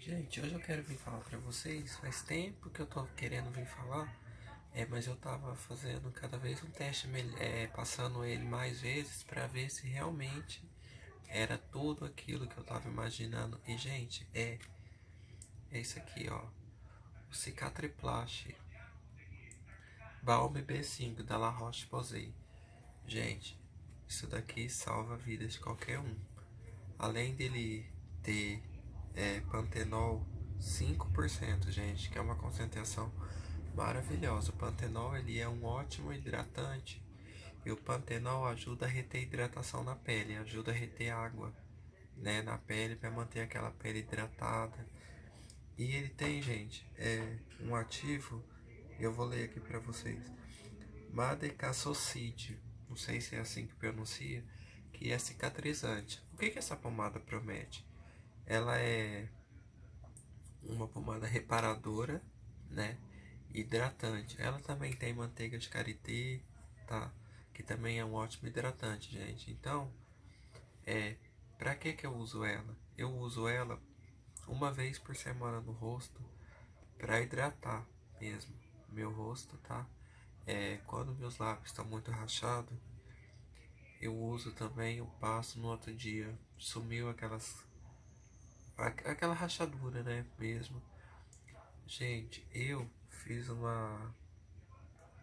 Gente, hoje eu quero vir falar pra vocês. Faz tempo que eu tô querendo vir falar, é, mas eu tava fazendo cada vez um teste, é, passando ele mais vezes pra ver se realmente era tudo aquilo que eu tava imaginando. E, gente, é, é isso aqui, ó. O Cicatriplast Balm B5 da La Roche-Posay. Gente, isso daqui salva a vida de qualquer um. Além dele ter é, pantenol 5%, gente, que é uma concentração maravilhosa. O pantenol ele é um ótimo hidratante e o pantenol ajuda a reter hidratação na pele, ajuda a reter água né, na pele para manter aquela pele hidratada. E ele tem, gente, é, um ativo, eu vou ler aqui para vocês. Madecassocide, não sei se é assim que pronuncia, que é cicatrizante. O que, que essa pomada promete? Ela é uma pomada reparadora, né? Hidratante. Ela também tem manteiga de karité, tá? Que também é um ótimo hidratante, gente. Então, é, pra que que eu uso ela? Eu uso ela uma vez por semana no rosto para hidratar mesmo meu rosto, tá? É, quando meus lábios estão muito rachados, eu uso também, eu passo no outro dia, sumiu aquelas aquela rachadura, né, mesmo. Gente, eu fiz uma...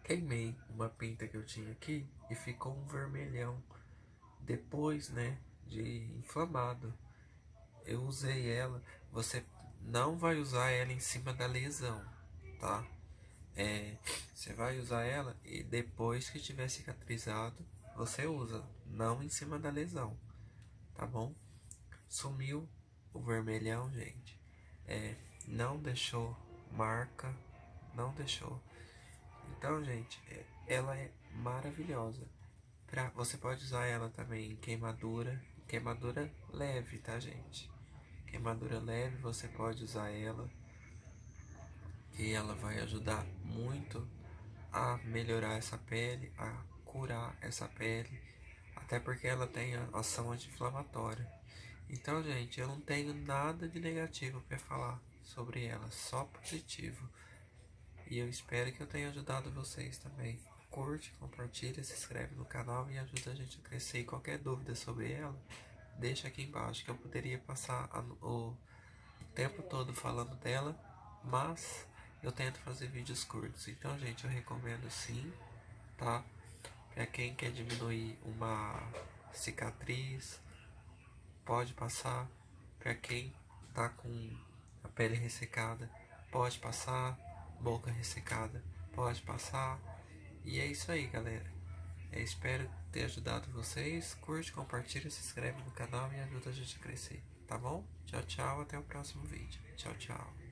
Queimei uma pinta que eu tinha aqui e ficou um vermelhão. Depois, né, de inflamado. Eu usei ela, você não vai usar ela em cima da lesão, tá? É, você vai usar ela e depois que tiver cicatrizado, você usa, não em cima da lesão, tá bom? Sumiu o vermelhão, gente, é, não deixou marca, não deixou. Então, gente, é, ela é maravilhosa. Pra, você pode usar ela também em queimadura, queimadura leve, tá, gente? Queimadura leve, você pode usar ela. E ela vai ajudar muito a melhorar essa pele, a curar essa pele. Até porque ela tem ação anti-inflamatória. Então, gente, eu não tenho nada de negativo para falar sobre ela, só positivo. E eu espero que eu tenha ajudado vocês também. Curte, compartilha, se inscreve no canal e ajuda a gente a crescer. E qualquer dúvida sobre ela, deixa aqui embaixo que eu poderia passar a, o tempo todo falando dela, mas eu tento fazer vídeos curtos. Então, gente, eu recomendo sim, tá? Pra quem quer diminuir uma cicatriz, pode passar. Para quem tá com a pele ressecada, pode passar. Boca ressecada, pode passar. E é isso aí, galera. Eu espero ter ajudado vocês. Curte, compartilha, se inscreve no canal e ajuda a gente a crescer. Tá bom? Tchau, tchau. Até o próximo vídeo. Tchau, tchau.